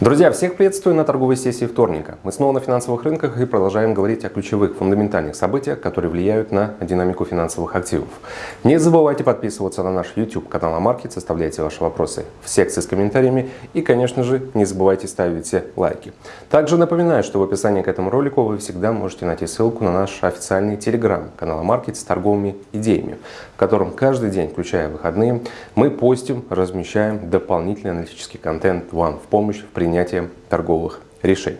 Друзья, всех приветствую на торговой сессии вторника. Мы снова на финансовых рынках и продолжаем говорить о ключевых фундаментальных событиях, которые влияют на динамику финансовых активов. Не забывайте подписываться на наш YouTube канал Амаркет, оставляйте ваши вопросы в секции с комментариями и, конечно же, не забывайте ставить лайки. Также напоминаю, что в описании к этому ролику вы всегда можете найти ссылку на наш официальный телеграм канал Амаркет с торговыми идеями, в котором каждый день, включая выходные, мы постим, размещаем дополнительный аналитический контент вам в помощь в принятия торговых решений.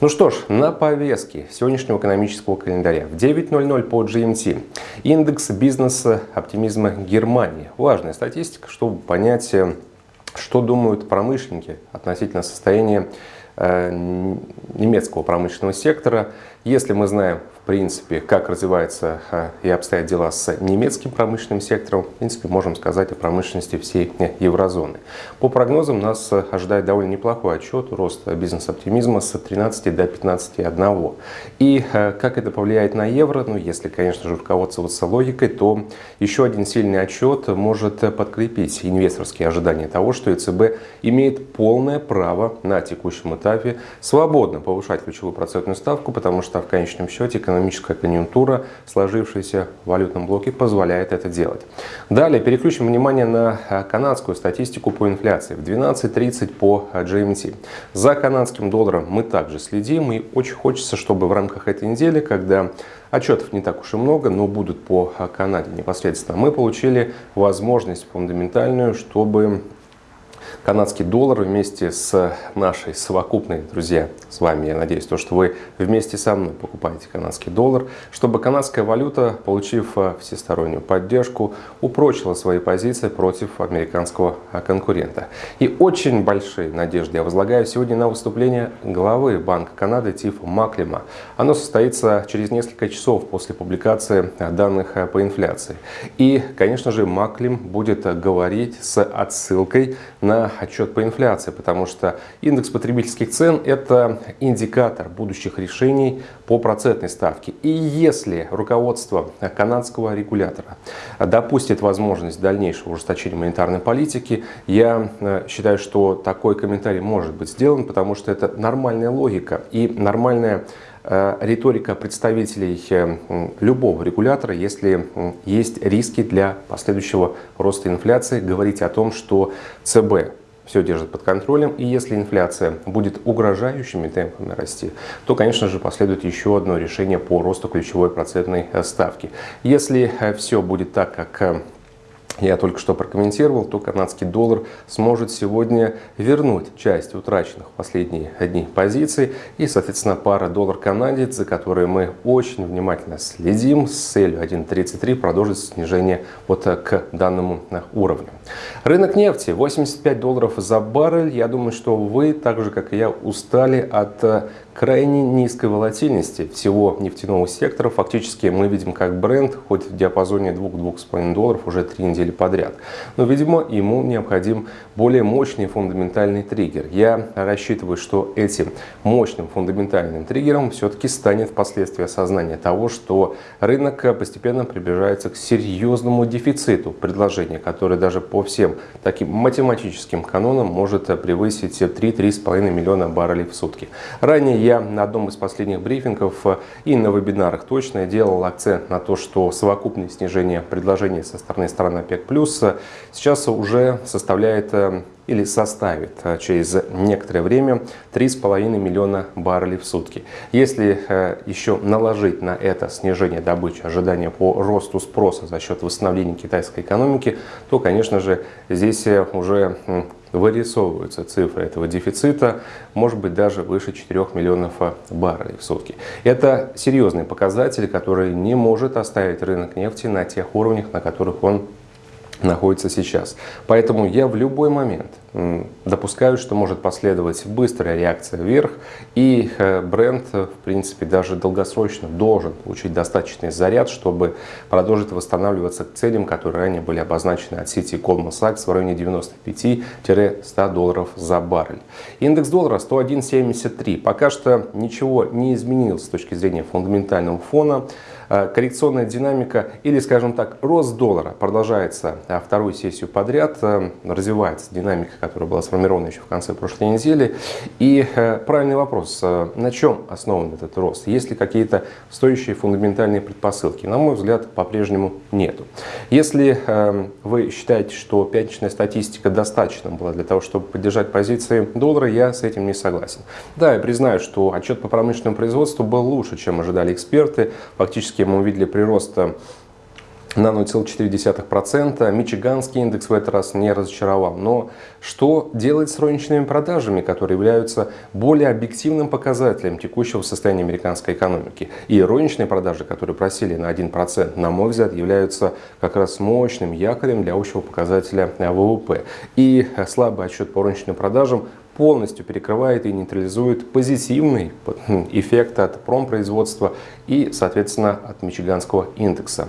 Ну что ж, на повестке сегодняшнего экономического календаря в 9.00 по GMT индекс бизнеса оптимизма Германии. Важная статистика, чтобы понять, э, что думают промышленники относительно состояния э, немецкого промышленного сектора. Если мы знаем принципе, как развивается а, и обстоят дела с немецким промышленным сектором, в принципе, можем сказать о промышленности всей еврозоны. По прогнозам нас ожидает довольно неплохой отчет, рост бизнес-оптимизма с 13 до 15,1. И а, как это повлияет на евро, ну, если, конечно же, руководствоваться логикой, то еще один сильный отчет может подкрепить инвесторские ожидания того, что ЕЦБ имеет полное право на текущем этапе свободно повышать ключевую процентную ставку, потому что в конечном счете экономическая конъюнктура, сложившаяся в валютном блоке, позволяет это делать. Далее переключим внимание на э, канадскую статистику по инфляции в 12.30 по э, GMT. За канадским долларом мы также следим и очень хочется, чтобы в рамках этой недели, когда Отчетов не так уж и много, но будут по э, Канаде непосредственно. Мы получили возможность фундаментальную, чтобы канадский доллар вместе с нашей совокупной, друзья, с вами, я надеюсь, то, что вы вместе со мной покупаете канадский доллар, чтобы канадская валюта, получив э, всестороннюю поддержку, упрочила свои позиции против американского э, конкурента. И очень большие надежды я возлагаю сегодня на выступление главы Банка Канады Тифа Маклима. Оно состоится через несколько часов после публикации э, данных по инфляции. И, конечно же, Маклим будет говорить с отсылкой на отчет по инфляции, потому что индекс потребительских цен – это индикатор будущих решений по процентной ставке. И если руководство канадского регулятора допустит возможность дальнейшего ужесточения монетарной политики, я э, считаю, что такой комментарий может быть сделан, потому что это нормальная логика и нормальная риторика представителей э, любого регулятора, если есть риски для последующего роста инфляции, говорить о том, что ЦБ все держит под контролем. И если инфляция будет угрожающими темпами расти, то, конечно же, последует еще одно решение по росту ключевой процентной э, ставки. Если э, все будет так, как э, я только что прокомментировал, то канадский доллар сможет сегодня вернуть часть утраченных в последние дни позиций. И, соответственно, пара доллар-канадец, за которой мы очень внимательно следим, с целью 1.33 продолжит снижение вот к данному уровню. Рынок нефти 85 долларов за баррель. Я думаю, что вы, так же как и я, устали от крайне низкой волатильности всего нефтяного сектора. Фактически мы видим, как бренд хоть в диапазоне 2-2,5 долларов уже три недели подряд. Но, видимо, ему необходим более мощный фундаментальный триггер. Я рассчитываю, что этим мощным фундаментальным триггером все-таки станет впоследствии осознание того, что рынок постепенно приближается к серьезному дефициту предложения, который даже по всем таким математическим канонам может превысить 3-3,5 миллиона баррелей в сутки. Ранее я на одном из последних брифингов э, и на вебинарах точно делал акцент на то, что совокупное снижение предложения со стороны стран ОПЕК+, э, сейчас уже составляет э, или составит через некоторое время 3,5 миллиона баррелей в сутки. Если еще наложить на это снижение добычи, ожидания по росту спроса за счет восстановления китайской экономики, то, конечно же, здесь уже вырисовываются цифры этого дефицита, может быть даже выше 4 миллионов баррелей в сутки. Это серьезный показатель, который не может оставить рынок нефти на тех уровнях, на которых он находится сейчас. Поэтому я в любой момент допускаю, что может последовать быстрая реакция вверх, и э, бренд, в принципе, даже долгосрочно должен получить достаточный заряд, чтобы продолжить восстанавливаться к целям, которые ранее были обозначены от сети Goldman Sachs в районе 95-100 долларов за баррель. Индекс доллара 101.73. Пока что ничего не изменилось с точки зрения фундаментального фона. Коррекционная динамика или, скажем так, рост доллара продолжается вторую сессию подряд, развивается динамика, которая была сформирована еще в конце прошлой недели. И правильный вопрос, на чем основан этот рост? Есть ли какие-то стоящие фундаментальные предпосылки? На мой взгляд, по-прежнему нету. Если вы считаете, что пятничная статистика достаточно была для того, чтобы поддержать позиции доллара, я с этим не согласен. Да, я признаю, что отчет по промышленному производству был лучше, чем ожидали эксперты. Фактически мы увидели прирост на 0,4%. Мичиганский индекс в этот раз не разочаровал. Но что делать с розничными продажами, которые являются более объективным показателем текущего состояния американской экономики? И розничные продажи, которые просели на 1%, на мой взгляд, являются как раз мощным якорем для общего показателя ВВП. И слабый отчет по розничным продажам полностью перекрывает и нейтрализует позитивный эффект от промпроизводства и, соответственно, от Мичиганского индекса.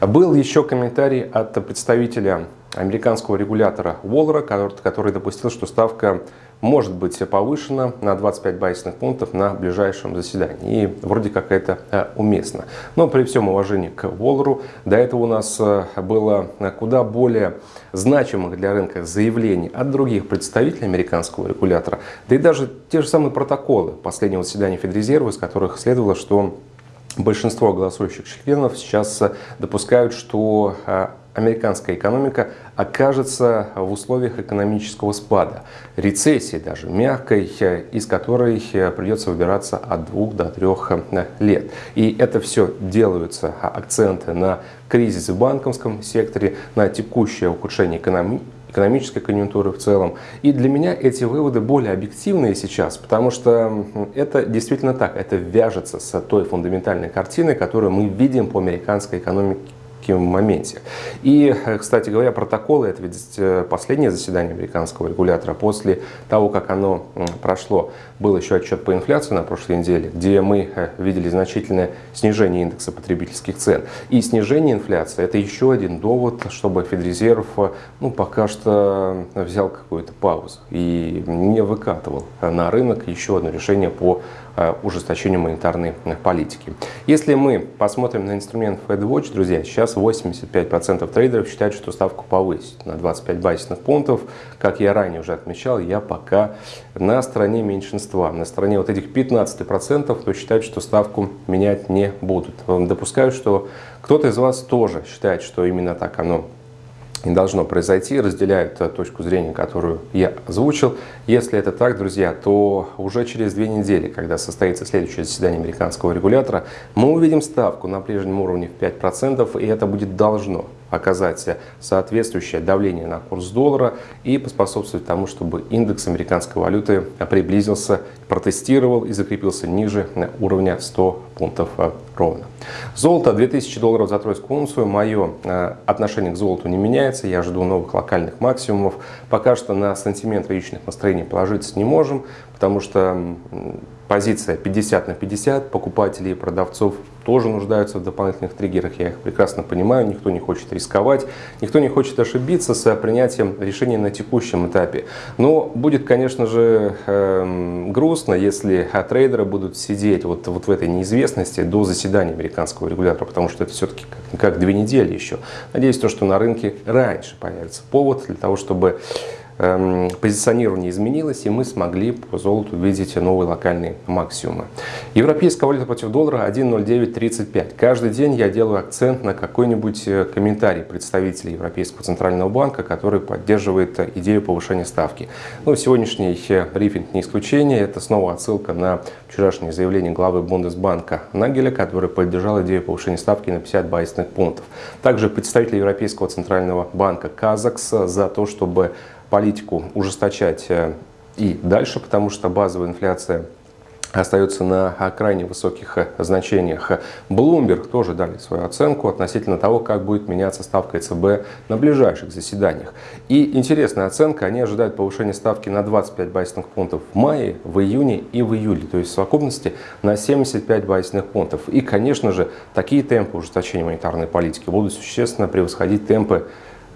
Был еще комментарий от представителя американского регулятора Уоллера, который допустил, что ставка может быть повышена на 25 базисных пунктов на ближайшем заседании. И вроде как это э, уместно. Но при всем уважении к Воллеру, до этого у нас э, было куда более значимых для рынка заявлений от других представителей американского регулятора, да и даже те же самые протоколы последнего заседания Федрезерва, из которых следовало, что большинство голосующих членов сейчас э, допускают, что американская экономика окажется в условиях экономического спада, рецессии даже, мягкой, из которой придется выбираться от двух до трех лет. И это все делаются акценты на кризис в банковском секторе, на текущее ухудшение экономики, экономической конъюнктуры в целом. И для меня эти выводы более объективные сейчас, потому что это действительно так, это вяжется с той фундаментальной картиной, которую мы видим по американской экономике моменте. И, кстати говоря, протоколы, это ведь э, последнее заседание американского регулятора. После того, как оно прошло, был еще отчет по инфляции на прошлой неделе, где мы э, видели значительное снижение индекса потребительских цен. И снижение инфляции – это еще один довод, чтобы Федрезерв э, ну, пока что взял какую-то паузу и не выкатывал на рынок еще одно решение по ужесточению монетарной политики. Если мы посмотрим на инструмент FedWatch, друзья, сейчас 85% трейдеров считают, что ставку повысить на 25 базисных пунктов. Как я ранее уже отмечал, я пока на стороне меньшинства. На стороне вот этих 15%, кто считает, что ставку менять не будут. Допускаю, что кто-то из вас тоже считает, что именно так оно не должно произойти, разделяют точку зрения, которую я озвучил. Если это так, друзья, то уже через две недели, когда состоится следующее заседание американского регулятора, мы увидим ставку на прежнем уровне в 5%, и это будет должно оказать соответствующее давление на курс доллара и поспособствовать тому, чтобы индекс американской валюты приблизился, протестировал и закрепился ниже уровня 100 пунктов э, ровно. Золото 2000 долларов за тройскую унцию. Мое э, отношение к золоту не меняется. Я жду новых локальных максимумов. Пока что на сантимент рыночных настроений положиться не можем, потому что позиция 50 на 50, покупателей и продавцов тоже нуждаются в дополнительных триггерах, я их прекрасно понимаю, никто не хочет рисковать, никто не хочет ошибиться с принятием решения на текущем этапе. Но будет, конечно же, эм, грустно, если трейдеры будут сидеть вот, вот в этой неизвестности до заседания американского регулятора, потому что это все-таки как, как две недели еще. Надеюсь, то, что на рынке раньше появится повод для того, чтобы позиционирование изменилось, и мы смогли по золоту увидеть новые локальные максимумы. Европейская валюта против доллара 1.0935. Каждый день я делаю акцент на какой-нибудь э, комментарий представителя Европейского центрального банка, который поддерживает э, идею повышения ставки. Ну, сегодняшний э, брифинг не исключение. Это снова отсылка на вчерашнее заявление главы Бундесбанка Нагеля, который поддержал идею повышения ставки на 50 базисных пунктов. Также представитель Европейского центрального банка Казакс за то, чтобы политику ужесточать э, и дальше, потому что базовая инфляция остается на крайне высоких э, значениях. Bloomberg тоже дали свою оценку относительно того, как будет меняться ставка ЕЦБ на ближайших заседаниях. И интересная оценка, они ожидают повышения ставки на 25 базисных пунктов в мае, в июне и в июле, то есть в совокупности на 75 базисных пунктов. И, конечно же, такие темпы ужесточения монетарной политики будут существенно превосходить темпы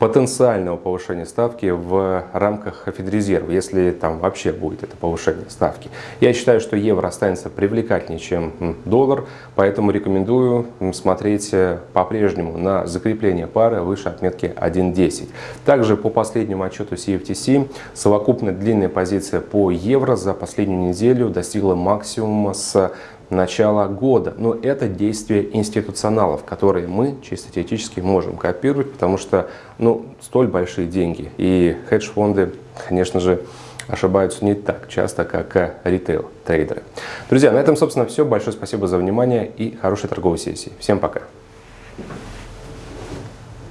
потенциального повышения ставки в рамках Федрезерва, если там вообще будет это повышение ставки. Я считаю, что евро останется привлекательнее, чем доллар, поэтому рекомендую смотреть э, по-прежнему на закрепление пары выше отметки 1.10. Также по последнему отчету CFTC совокупная длинная позиция по евро за последнюю неделю достигла максимума с начала года. Но это действия институционалов, которые мы чисто теоретически можем копировать, потому что ну, столь большие деньги. И хедж-фонды, конечно же, ошибаются не так часто, как ритейл-трейдеры. Друзья, на этом, собственно, все. Большое спасибо за внимание и хорошей торговой сессии. Всем пока!